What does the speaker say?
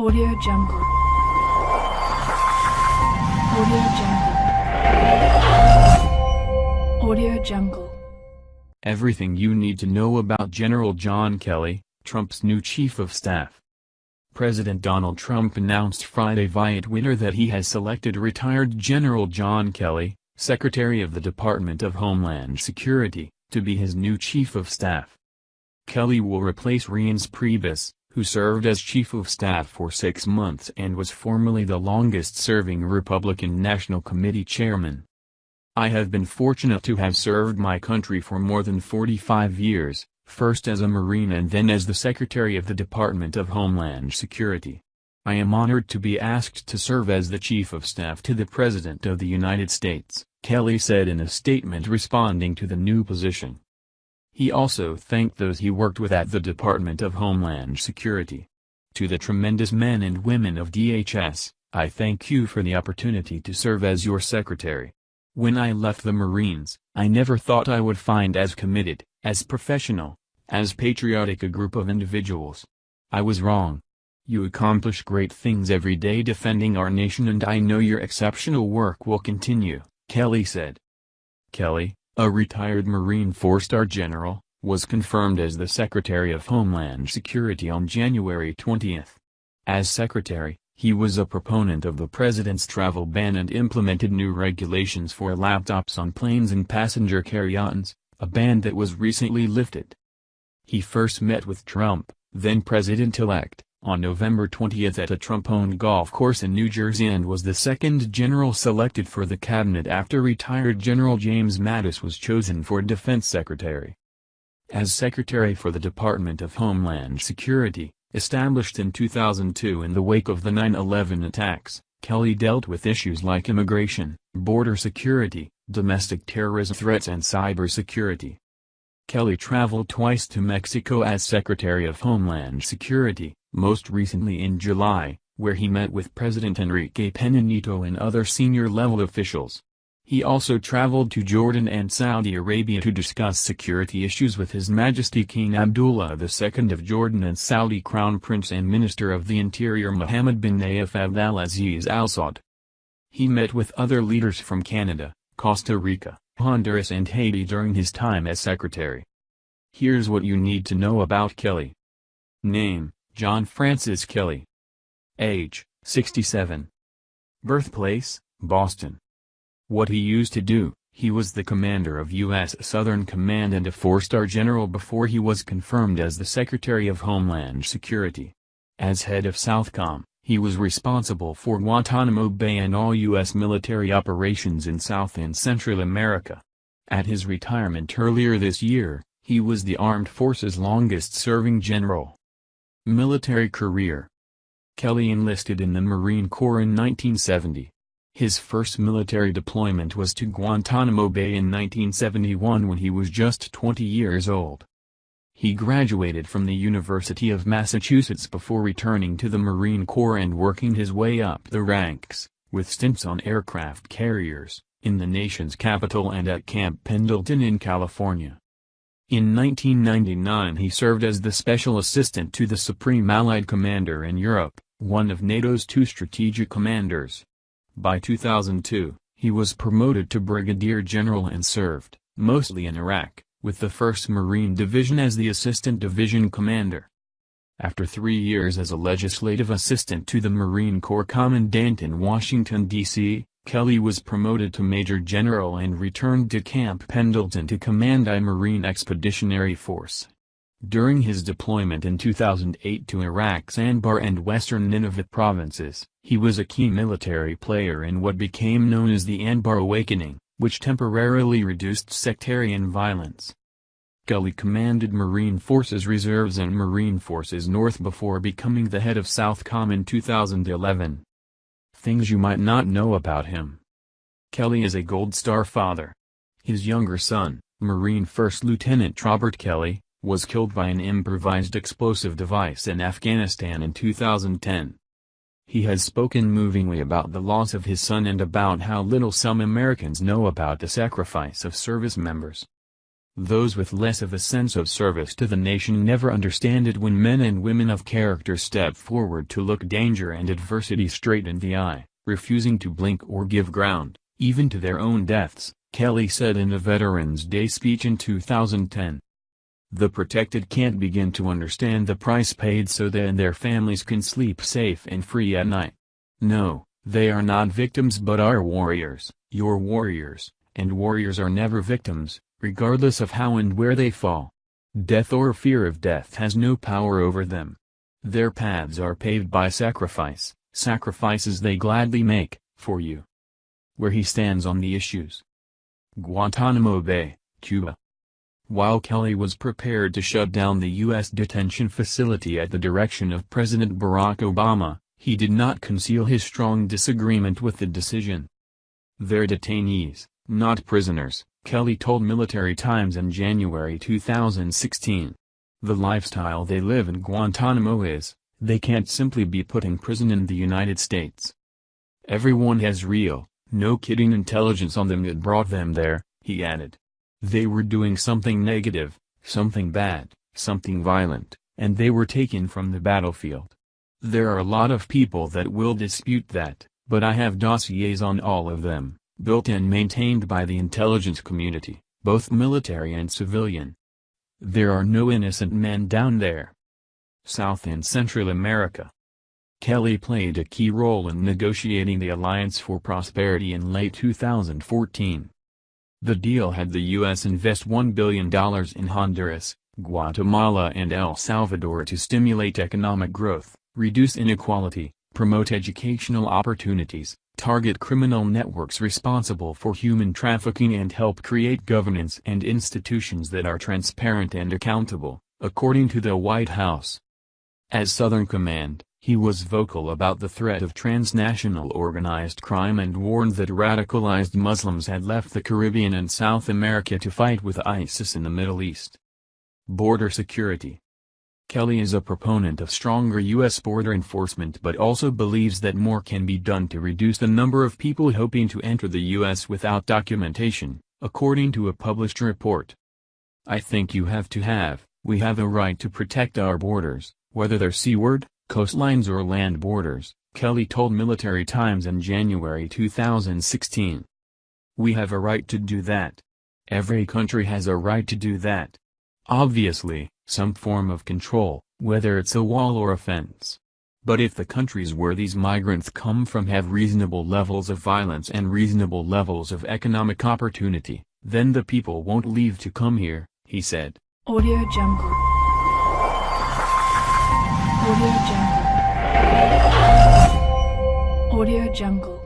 Audio Jungle. Audio Jungle. Audio Jungle. Everything you need to know about General John Kelly, Trump's new chief of staff. President Donald Trump announced Friday via Twitter that he has selected retired General John Kelly, Secretary of the Department of Homeland Security, to be his new chief of staff. Kelly will replace Reince Priebus, who served as chief of staff for six months and was formerly the longest-serving Republican National Committee chairman. I have been fortunate to have served my country for more than 45 years, first as a Marine and then as the Secretary of the Department of Homeland Security. I am honored to be asked to serve as the Chief of Staff to the President of the United States, Kelly said in a statement responding to the new position. He also thanked those he worked with at the Department of Homeland Security. To the tremendous men and women of DHS, I thank you for the opportunity to serve as your secretary. When I left the Marines, I never thought I would find as committed, as professional, as patriotic a group of individuals. I was wrong. You accomplish great things every day defending our nation and I know your exceptional work will continue, Kelly said. Kelly, a retired Marine four-star general, was confirmed as the Secretary of Homeland Security on January 20. As Secretary, he was a proponent of the President's travel ban and implemented new regulations for laptops on planes and passenger carry-ons, a ban that was recently lifted. He first met with Trump, then President-elect, on November 20 at a Trump-owned golf course in New Jersey and was the second general selected for the cabinet after retired General James Mattis was chosen for defense secretary. As secretary for the Department of Homeland Security, established in 2002 in the wake of the 9-11 attacks, Kelly dealt with issues like immigration, border security, domestic terrorism threats and cybersecurity. Kelly traveled twice to Mexico as Secretary of Homeland Security, most recently in July, where he met with President Enrique Pena Nieto and other senior-level officials. He also traveled to Jordan and Saudi Arabia to discuss security issues with His Majesty King Abdullah II of Jordan and Saudi Crown Prince and Minister of the Interior Mohammed bin Nayef Abdel Aziz Al Saud. He met with other leaders from Canada, Costa Rica, Honduras and Haiti during his time as secretary. Here's what you need to know about Kelly. Name, John Francis Kelly. Age, 67. Birthplace, Boston. What he used to do, he was the commander of U.S. Southern Command and a four-star general before he was confirmed as the Secretary of Homeland Security. As head of Southcom, he was responsible for Guantanamo Bay and all U.S. military operations in South and Central America. At his retirement earlier this year, he was the Armed Forces longest-serving general. Military career Kelly enlisted in the Marine Corps in 1970. His first military deployment was to Guantanamo Bay in 1971 when he was just 20 years old. He graduated from the University of Massachusetts before returning to the Marine Corps and working his way up the ranks, with stints on aircraft carriers, in the nation's capital and at Camp Pendleton in California. In 1999 he served as the Special Assistant to the Supreme Allied Commander in Europe, one of NATO's two strategic commanders. By 2002, he was promoted to Brigadier General and served, mostly in Iraq, with the 1st Marine Division as the Assistant Division Commander. After three years as a legislative assistant to the Marine Corps Commandant in Washington, D.C., Kelly was promoted to Major General and returned to Camp Pendleton to command I Marine Expeditionary Force. During his deployment in 2008 to Iraq's Anbar and western Ninewa provinces, he was a key military player in what became known as the Anbar Awakening, which temporarily reduced sectarian violence. Kelly commanded Marine Forces Reserves and Marine Forces North before becoming the head of Southcom in 2011. Things you might not know about him. Kelly is a Gold Star father. His younger son, Marine First Lieutenant Robert Kelly, was killed by an improvised explosive device in Afghanistan in 2010. He has spoken movingly about the loss of his son and about how little some Americans know about the sacrifice of service members. Those with less of a sense of service to the nation never understand it when men and women of character step forward to look danger and adversity straight in the eye, refusing to blink or give ground, even to their own deaths, Kelly said in a Veterans Day speech in 2010. The protected can't begin to understand the price paid so and their families can sleep safe and free at night. No, they are not victims but are warriors, your warriors, and warriors are never victims, regardless of how and where they fall. Death or fear of death has no power over them. Their paths are paved by sacrifice, sacrifices they gladly make, for you. Where he stands on the issues. Guantanamo Bay, Cuba. While Kelly was prepared to shut down the U.S. detention facility at the direction of President Barack Obama, he did not conceal his strong disagreement with the decision. They're detainees, not prisoners, Kelly told Military Times in January 2016. The lifestyle they live in Guantanamo is, they can't simply be put in prison in the United States. Everyone has real, no kidding intelligence on them that brought them there, he added. They were doing something negative, something bad, something violent, and they were taken from the battlefield. There are a lot of people that will dispute that, but I have dossiers on all of them built and maintained by the intelligence community, both military and civilian. There are no innocent men down there. South and Central America. Kelly played a key role in negotiating the Alliance for Prosperity in late 2014. The deal had the U.S. invest $1 billion in Honduras, Guatemala and El Salvador to stimulate economic growth, reduce inequality, promote educational opportunities, target criminal networks responsible for human trafficking and help create governance and institutions that are transparent and accountable, according to the White House. As Southern Command, he was vocal about the threat of transnational organized crime and warned that radicalized Muslims had left the Caribbean and South America to fight with ISIS in the Middle East. Border Security Kelly is a proponent of stronger U.S. border enforcement but also believes that more can be done to reduce the number of people hoping to enter the U.S. without documentation, according to a published report. I think you have to have, we have a right to protect our borders, whether they're seaward, coastlines or land borders, Kelly told Military Times in January 2016. We have a right to do that. Every country has a right to do that. Obviously, some form of control, whether it's a wall or a fence. But if the countries where these migrants come from have reasonable levels of violence and reasonable levels of economic opportunity, then the people won't leave to come here, he said. Audio Jungle. Audio Jungle. Audio Jungle.